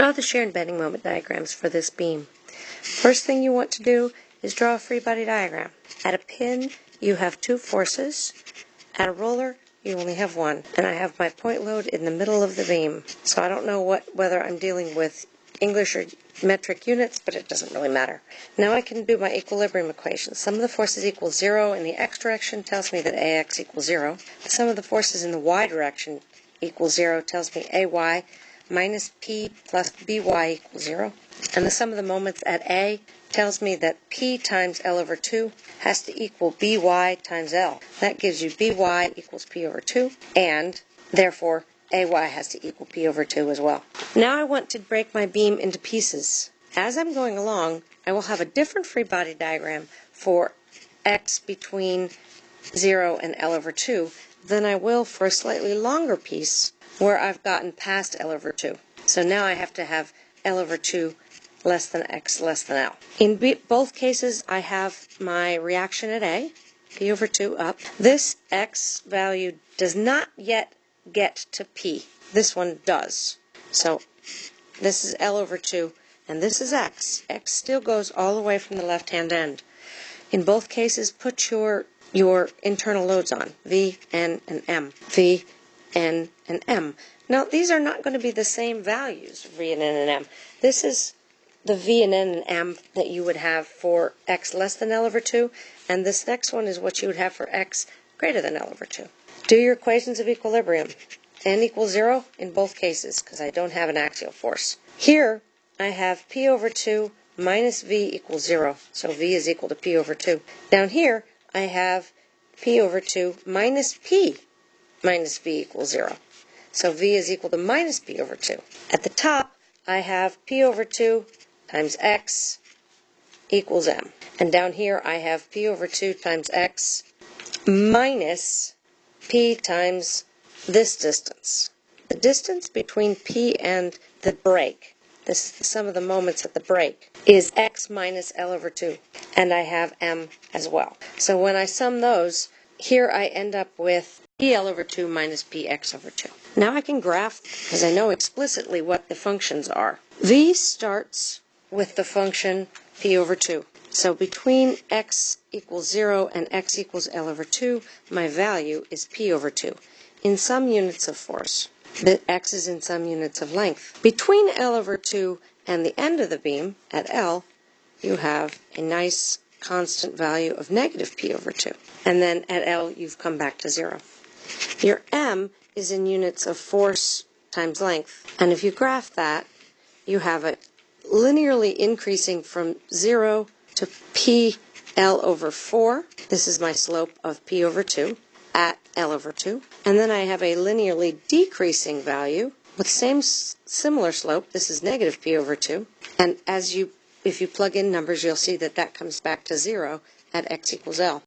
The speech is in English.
Draw the shear and bending moment diagrams for this beam. First thing you want to do is draw a free body diagram. At a pin, you have two forces. At a roller, you only have one. And I have my point load in the middle of the beam. So I don't know what whether I'm dealing with English or metric units, but it doesn't really matter. Now I can do my equilibrium equation. Sum of the forces equals zero in the x direction tells me that ax equals zero. The sum of the forces in the y direction equals zero tells me ay minus p plus by equals 0. And the sum of the moments at A tells me that p times L over 2 has to equal by times L. That gives you by equals p over 2, and therefore ay has to equal p over 2 as well. Now I want to break my beam into pieces. As I'm going along, I will have a different free body diagram for x between 0 and L over 2 than I will for a slightly longer piece where I've gotten past L over 2. So now I have to have L over 2 less than X less than L. In both cases, I have my reaction at A, P over 2 up. This X value does not yet get to P. This one does. So this is L over 2, and this is X. X still goes all the way from the left-hand end. In both cases, put your your internal loads on, V, N, and M. V, N, and M. Now, these are not going to be the same values, V and N and M. This is the V and N and M that you would have for x less than L over 2, and this next one is what you would have for x greater than L over 2. Do your equations of equilibrium. N equals 0 in both cases, because I don't have an axial force. Here, I have P over 2 minus V equals 0, so V is equal to P over 2. Down here, I have P over 2 minus P minus v equals 0. So v is equal to minus p over 2. At the top, I have p over 2 times x equals m. And down here, I have p over 2 times x minus p times this distance. The distance between p and the break, this the sum of the moments at the break, is x minus L over 2. And I have m as well. So when I sum those, here I end up with PL over 2 minus PX over 2. Now I can graph, because I know explicitly what the functions are. V starts with the function P over 2. So between x equals 0 and x equals L over 2, my value is P over 2 in some units of force. The x is in some units of length. Between L over 2 and the end of the beam, at L, you have a nice constant value of negative P over 2. And then at L, you've come back to 0. Your m is in units of force times length. And if you graph that, you have it linearly increasing from 0 to p L over 4. This is my slope of p over 2 at L over 2. And then I have a linearly decreasing value with same similar slope. This is negative p over 2. And as you, if you plug in numbers, you'll see that that comes back to 0 at x equals L.